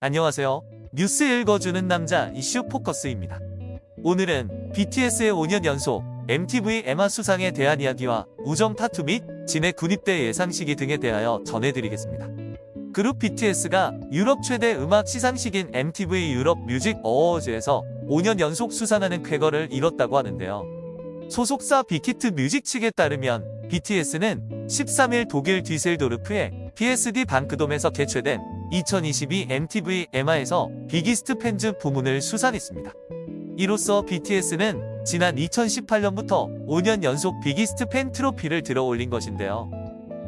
안녕하세요. 뉴스 읽어주는 남자 이슈 포커스입니다. 오늘은 BTS의 5년 연속 MTV EMA 수상에 대한 이야기와 우정 타투 및 진의 군입대 예상 시기 등에 대하여 전해드리겠습니다. 그룹 BTS가 유럽 최대 음악 시상식인 MTV 유럽 뮤직 어워즈에서 5년 연속 수상하는 쾌거를 이뤘다고 하는데요. 소속사 빅히트 뮤직 측에 따르면 BTS는 13일 독일 뒤셀도르프의 PSD 방크돔에서 개최된 2022 MTV EMA에서 Biggest Fans 부문을 수상했습니다. 이로써 BTS는 지난 2018년부터 5년 연속 Biggest Fan 트로피를 들어올린 것인데요.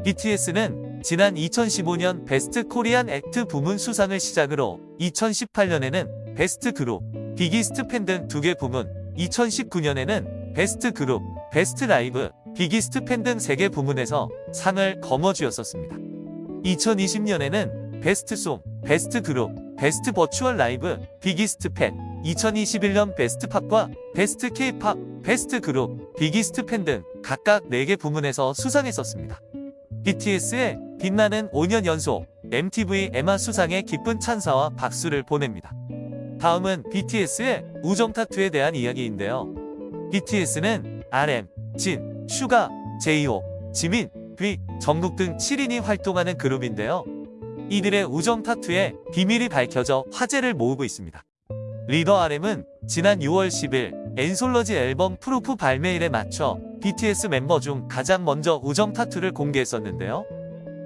BTS는 지난 2015년 Best Korean Act 부문 수상을 시작으로 2018년에는 Best Group, Biggest Fan 등 두 개 부문, 2019년에는 Best Group, Best Live, Biggest Fan 등 세 개 부문에서 상을 거머쥐었었습니다. 2020년에는 Best Song, Best Group, Best Virtual Live, Biggest Fan, 2021년 Best Pop과 Best K-Pop, Best Group, Biggest Fan 등 각각 4개 부문에서 수상했었습니다. BTS의 빛나는 5년 연속 MTV EMA 수상에 기쁜 찬사와 박수를 보냅니다. 다음은 BTS의 우정 타투에 대한 이야기인데요. BTS는 RM, 진, 슈가, 제이홉, 지민, 뷔, 정국 등 7인이 활동하는 그룹인데요. 이들의 우정 타투에 비밀이 밝혀져 화제를 모으고 있습니다. 리더 RM은 지난 6월 10일 anthology 앨범 Proof 발매일에 맞춰 BTS 멤버 중 가장 먼저 우정 타투를 공개했었는데요.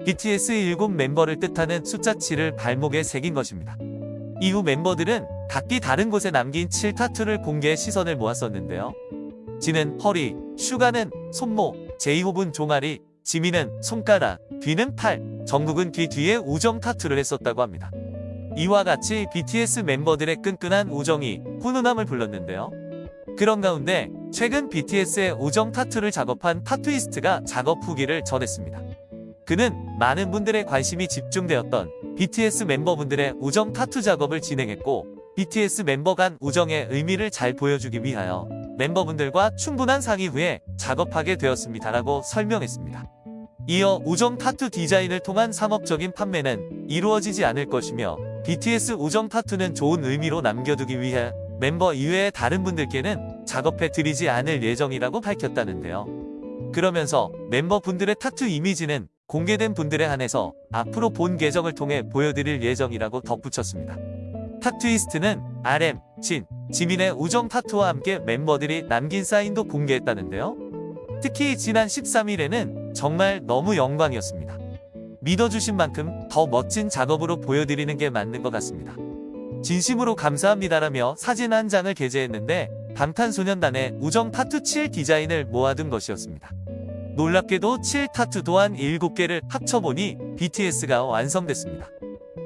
BTS 7 멤버를 뜻하는 숫자 7을 발목에 새긴 것입니다. 이후 멤버들은 각기 다른 곳에 남긴 7 타투를 공개해 시선을 모았었는데요. 진은 허리, 슈가는 손목, 제이홉은 종아리, 지민은 손가락, 뷔는 팔, 정국은 귀 뒤에 우정 타투를 했었다고 합니다. 이와 같이 BTS 멤버들의 끈끈한 우정이 훈훈함을 불렀는데요. 그런 가운데 최근 BTS의 우정 타투를 작업한 타투이스트가 작업 후기를 전했습니다. 그는 많은 분들의 관심이 집중되었던 BTS 멤버분들의 우정 타투 작업을 진행했고 BTS 멤버 간 우정의 의미를 잘 보여주기 위하여 멤버분들과 충분한 상의 후에 작업하게 되었습니다라고 설명했습니다. 이어 우정 타투 디자인을 통한 상업적인 판매는 이루어지지 않을 것이며 BTS 우정 타투는 좋은 의미로 남겨두기 위해 멤버 이외의 다른 분들께는 작업해 드리지 않을 예정이라고 밝혔다는데요. 그러면서 멤버분들의 타투 이미지는 공개된 분들에 한해서 앞으로 본 계정을 통해 보여드릴 예정이라고 덧붙였습니다. 타투이스트는 RM, 진, 지민의 우정 타투와 함께 멤버들이 남긴 사인도 공개했다는데요. 특히 지난 13일에는 정말 너무 영광이었습니다. 믿어주신 만큼 더 멋진 작업으로 보여드리는 게 맞는 것 같습니다. 진심으로 감사합니다라며 사진 한 장을 게재했는데 방탄소년단의 우정 타투 7 디자인을 모아둔 것이었습니다. 놀랍게도 7 타투 또한 7개를 합쳐보니 BTS가 완성됐습니다.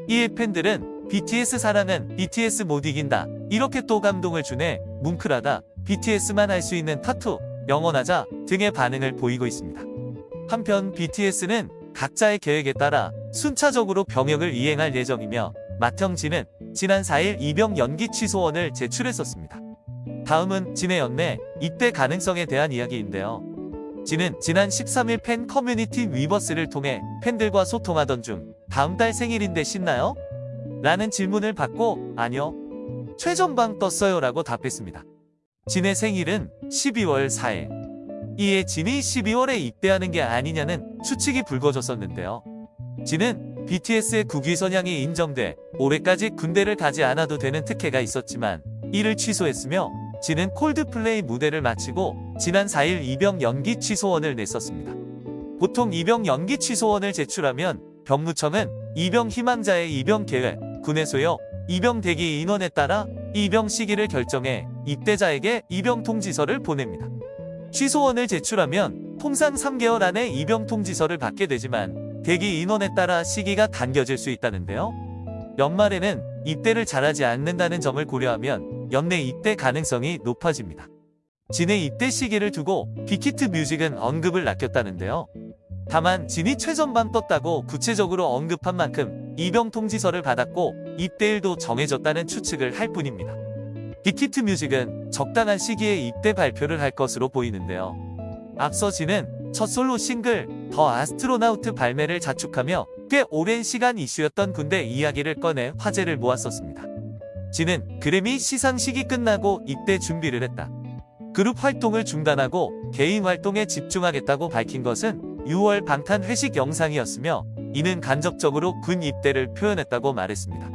이에 팬들은 BTS 사랑은 BTS 못 이긴다 이렇게 또 감동을 주네 뭉클하다 BTS만 할 수 있는 타투 영원하자 등의 반응을 보이고 있습니다. 한편 BTS는 각자의 계획에 따라 순차적으로 병역을 이행할 예정이며 맏형 진은 지난 4일 입영 연기 취소원을 제출했었습니다. 다음은 진의 연내 입대 가능성에 대한 이야기인데요. 진은 지난 13일 팬 커뮤니티 위버스를 통해 팬들과 소통하던 중 다음 달 생일인데 신나요? 라는 질문을 받고 아니요. 최전방 떴어요 라고 답했습니다. 진의 생일은 12월 4일. 이에 진이 12월에 입대하는 게 아니냐는 추측이 불거졌었는데요. 진은 BTS의 국위 선양이 인정돼 올해까지 군대를 가지 않아도 되는 특혜가 있었지만 이를 취소했으며 진은 콜드플레이 무대를 마치고 지난 4일 입영 연기 취소원을 냈었습니다. 보통 입영 연기 취소원을 제출하면 병무청은 입영 희망자의 입영 계획, 군의 소요, 입영 대기 인원에 따라 입영 시기를 결정해 입대자에게 입영 통지서를 보냅니다. 취소원을 제출하면 통상 3개월 안에 입영 통지서를 받게 되지만 대기 인원에 따라 시기가 당겨질 수 있다는데요. 연말에는 입대를 잘하지 않는다는 점을 고려하면 연내 입대 가능성이 높아집니다. 진의 입대 시기를 두고 빅히트 뮤직은 언급을 낚였다는데요. 다만 진이 최전방 떴다고 구체적으로 언급한 만큼 입영 통지서를 받았고 입대일도 정해졌다는 추측을 할 뿐입니다. 빅히트 뮤직은 적당한 시기에 입대 발표를 할 것으로 보이는데요. 앞서 진은 첫 솔로 싱글 더 아스트로나우트 발매를 자축하며 꽤 오랜 시간 이슈였던 군대 이야기를 꺼내 화제를 모았었습니다. 진은 그래미 시상식이 끝나고 입대 준비를 했다. 그룹 활동을 중단하고 개인 활동에 집중하겠다고 밝힌 것은 6월 방탄 회식 영상이었으며 이는 간접적으로 군 입대를 표현했다고 말했습니다.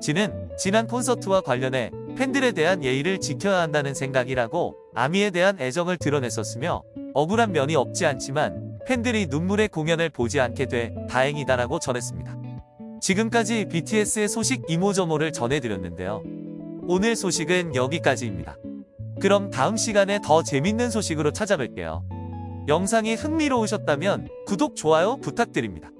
진은 지난 콘서트와 관련해 팬들에 대한 예의를 지켜야 한다는 생각이라고 아미에 대한 애정을 드러냈었으며 억울한 면이 없지 않지만 팬들이 눈물의 공연을 보지 않게 돼 다행이다라고 전했습니다. 지금까지 BTS의 소식 이모저모를 전해드렸는데요. 오늘 소식은 여기까지입니다. 그럼 다음 시간에 더 재밌는 소식으로 찾아뵐게요. 영상이 흥미로우셨다면 구독, 좋아요 부탁드립니다.